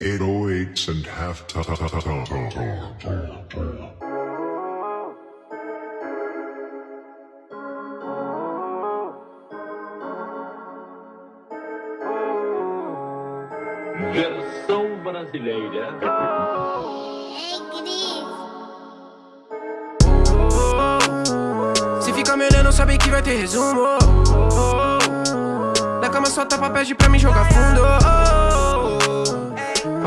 808s and half ta ta ta ta ta ta ta ta. Versão brasileira. Ei, Cris. Se fica me olhando, sabe que vai ter resumo. Na cama só tapa, pede pra me jogar fundo.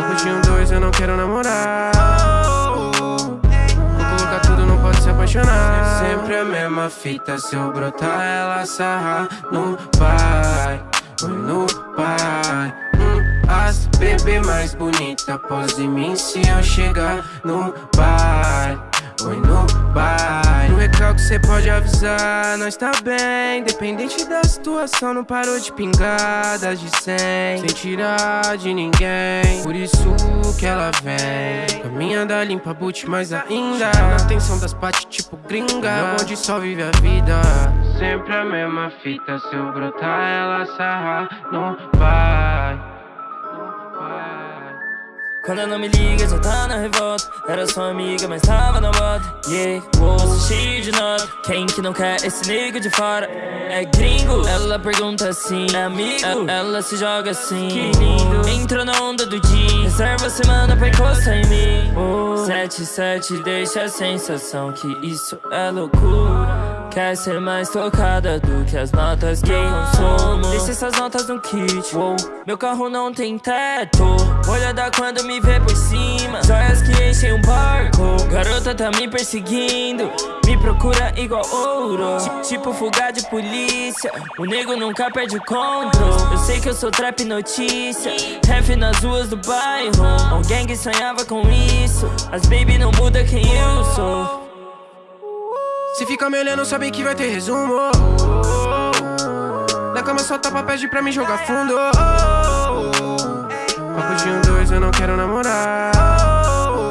Papo de um dois, eu não quero namorar. Vou colocar tudo, não pode se apaixonar. Sempre a mesma fita, se eu brotar, ela sarra no pai. Oi, no pai. Hum, As bebê mais bonita após de mim se eu chegar no bar. Oi, no recalque cê pode avisar, nós tá bem. Independente da situação, não parou de pingar das de 100. Sem tirar de ninguém, por isso que ela vem. Caminha da limpa boot, mais ainda. Na atenção das pates, tipo gringa. Meu bonde só vive a vida. Sempre a mesma fita, se eu brotar, ela sarra, não vai. Quando ela não me liga, já tá na revolta. Era só amiga, mas tava na moda. Yeah, bolso cheio de nota Quem que não quer esse nigga de fora? É gringo? Ela pergunta assim É amigo? Ela, se joga assim. Que lindo. Entrou na onda do dia Reserva a semana pra encostar em mim. Oh, 77 deixa a sensação que isso é loucura Quer ser mais tocada do que as notas que consumo. Deixa essas notas no kit Uou, Meu carro não tem teto. Olhada quando me vê por cima. Joias que enchem um barco. Garota tá me perseguindo. Me procura igual ouro. Ti- Tipo fuga de polícia. O nego nunca perde o controle. Eu sei que eu sou trap notícia. Ref nas ruas do bairro. Um gang sonhava com isso. As baby não muda quem eu sou Se fica me olhando, sabe que vai ter resumo. Na cama só tapa, pede pra me jogar fundo. Papo de um dois, eu não quero namorar.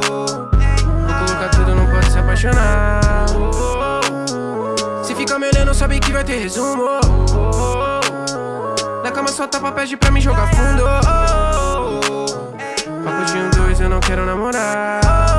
Vou colocar tudo, não pode se apaixonar. Se fica me olhando, sabe que vai ter resumo. Na cama só tapa, pede pra me jogar fundo. Papo de um dois, eu não quero namorar.